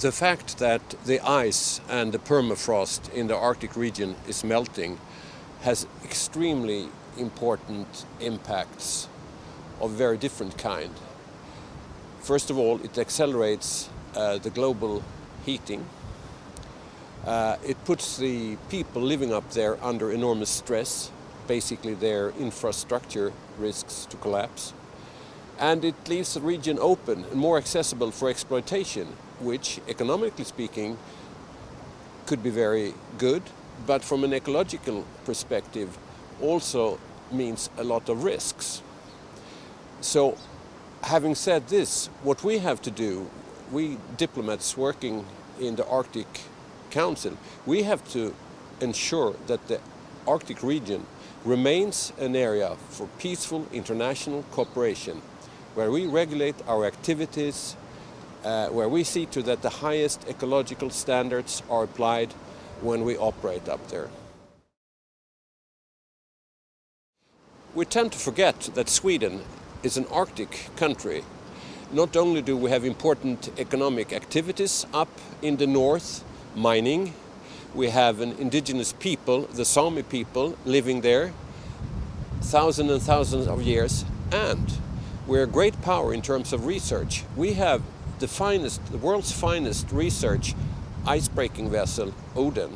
the fact that the ice and the permafrost in the Arctic region is melting has extremely important impacts of very different kind. First of all, it accelerates uh, the global heating. Uh, it puts the people living up there under enormous stress. Basically, their infrastructure risks to collapse. And it leaves the region open and more accessible for exploitation, which, economically speaking, could be very good, but from an ecological perspective, also means a lot of risks. So, having said this, what we have to do, we diplomats working in the Arctic Council, we have to ensure that the Arctic region remains an area for peaceful international cooperation where we regulate our activities, uh, where we see to that the highest ecological standards are applied when we operate up there. We tend to forget that Sweden is an Arctic country. Not only do we have important economic activities up in the north, mining, we have an indigenous people, the Sami people, living there, thousands and thousands of years, and we're a great power in terms of research. We have the finest, the world's finest research ice-breaking vessel, Oden.